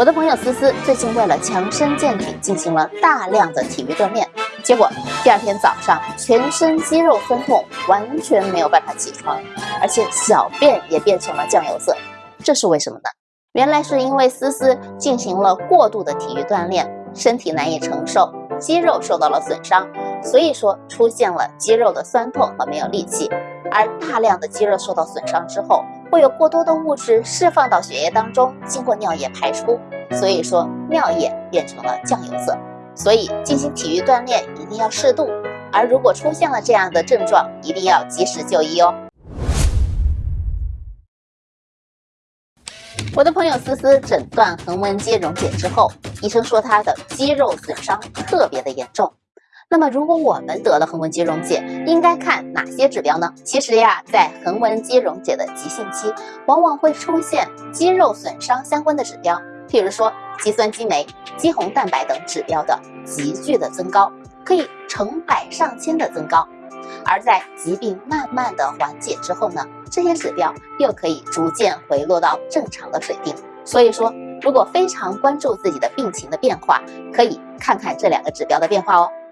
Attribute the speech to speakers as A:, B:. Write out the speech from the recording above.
A: 我的朋友思思最近为了强身健体，进行了大量的体育锻炼，结果第二天早上全身肌肉酸痛，完全没有办法起床，而且小便也变成了酱油色，这是为什么呢？原来是因为思思进行了过度的体育锻炼，身体难以承受，肌肉受到了损伤，所以说出现了肌肉的酸痛和没有力气，而大量的肌肉受到损伤之后。会有过多的物质释放到血液当中，经过尿液排出，所以说尿液变成了酱油色。所以进行体育锻炼一定要适度，而如果出现了这样的症状，一定要及时就医哦。我的朋友思思诊断横纹肌溶解之后，医生说她的肌肉损伤特别的严重。那么，如果我们得了横纹肌溶解，应该看哪些指标呢？其实呀，在横纹肌溶解的急性期，往往会出现肌肉损伤相关的指标，譬如说肌酸激酶、肌红蛋白等指标的急剧的增高，可以成百上千的增高。而在疾病慢慢的缓解之后呢，这些指标又可以逐渐回落到正常的水平。所以说，如果非常关注自己的病情的变化，可以看看这两个指标的变化哦。